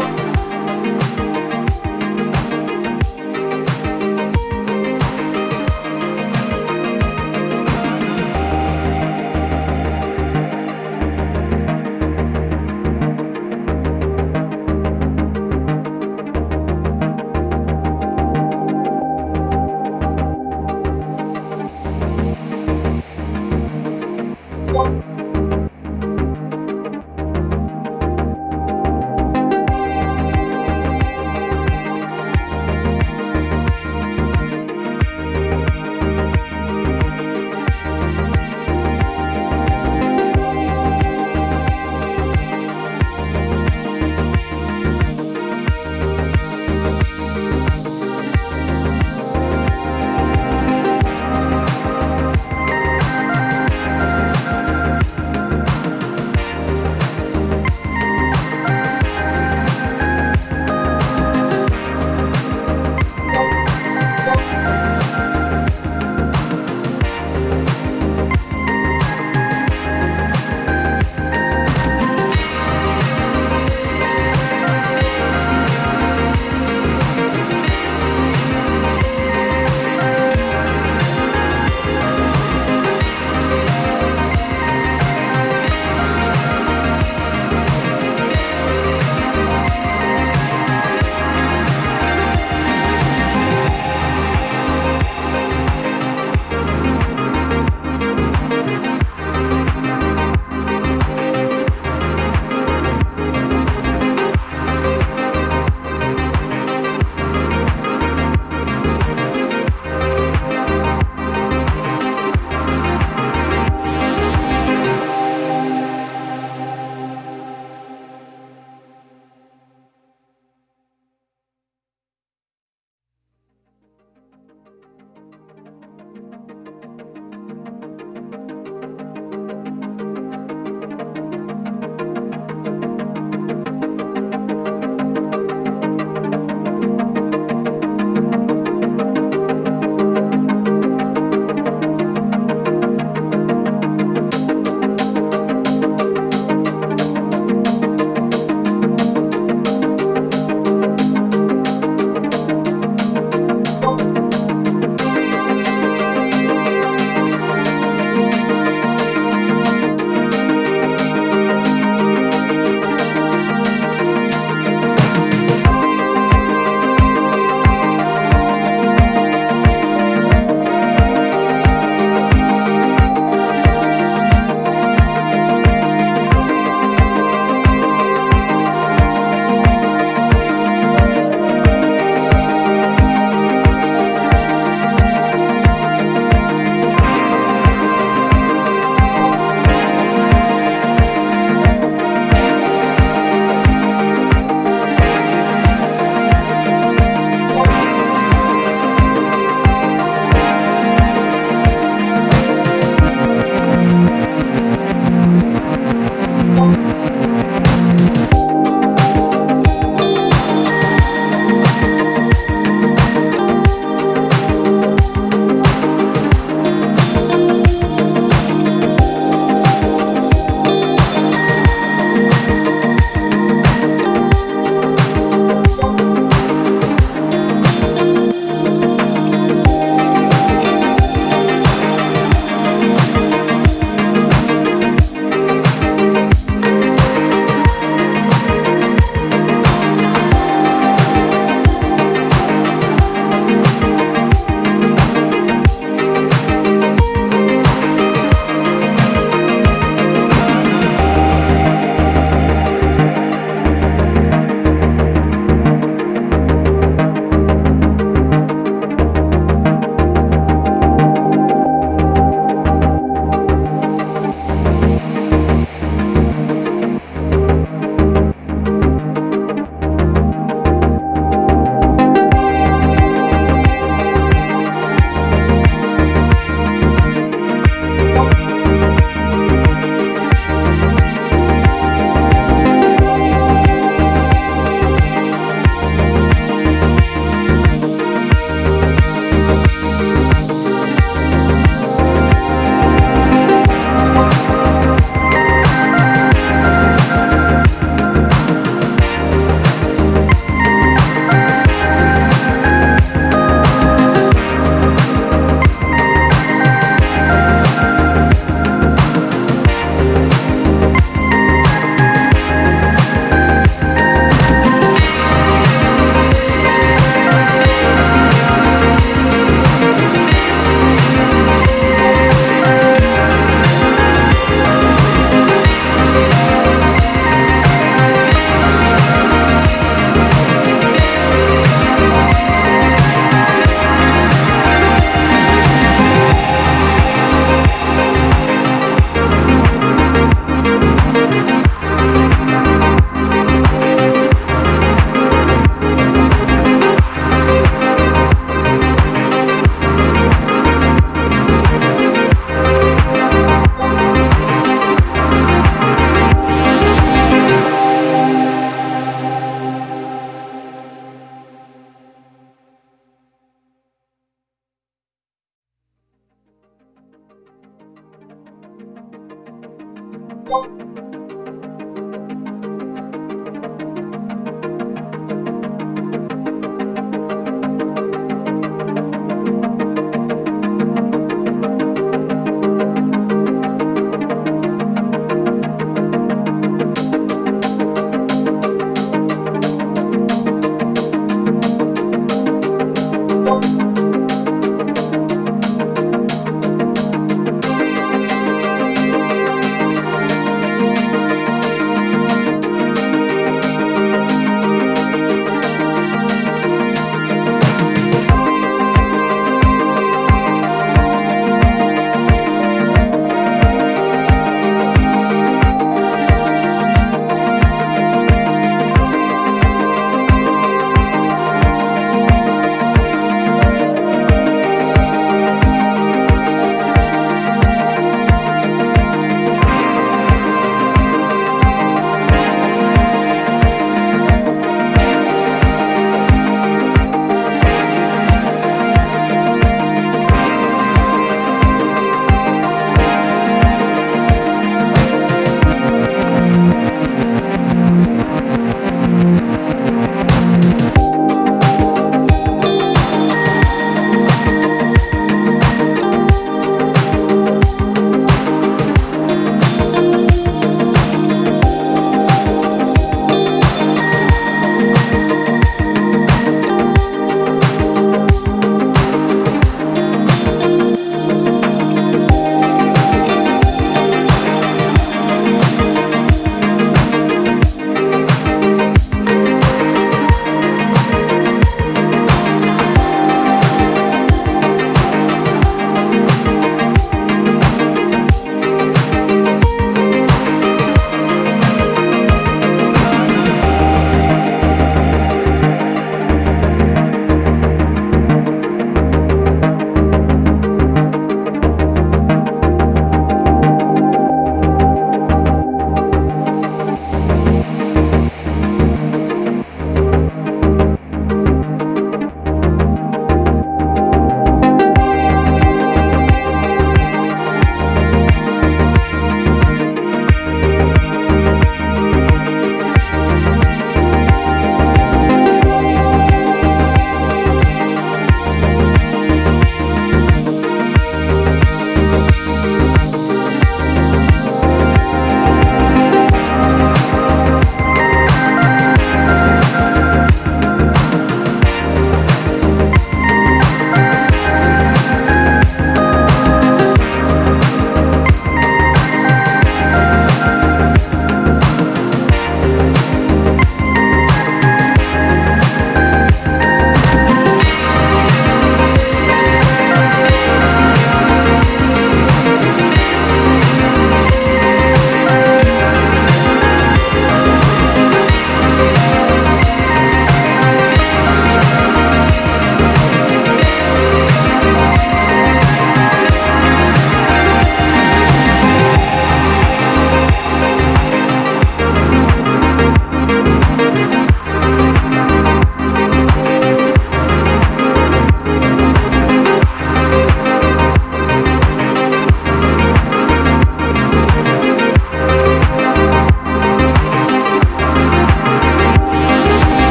요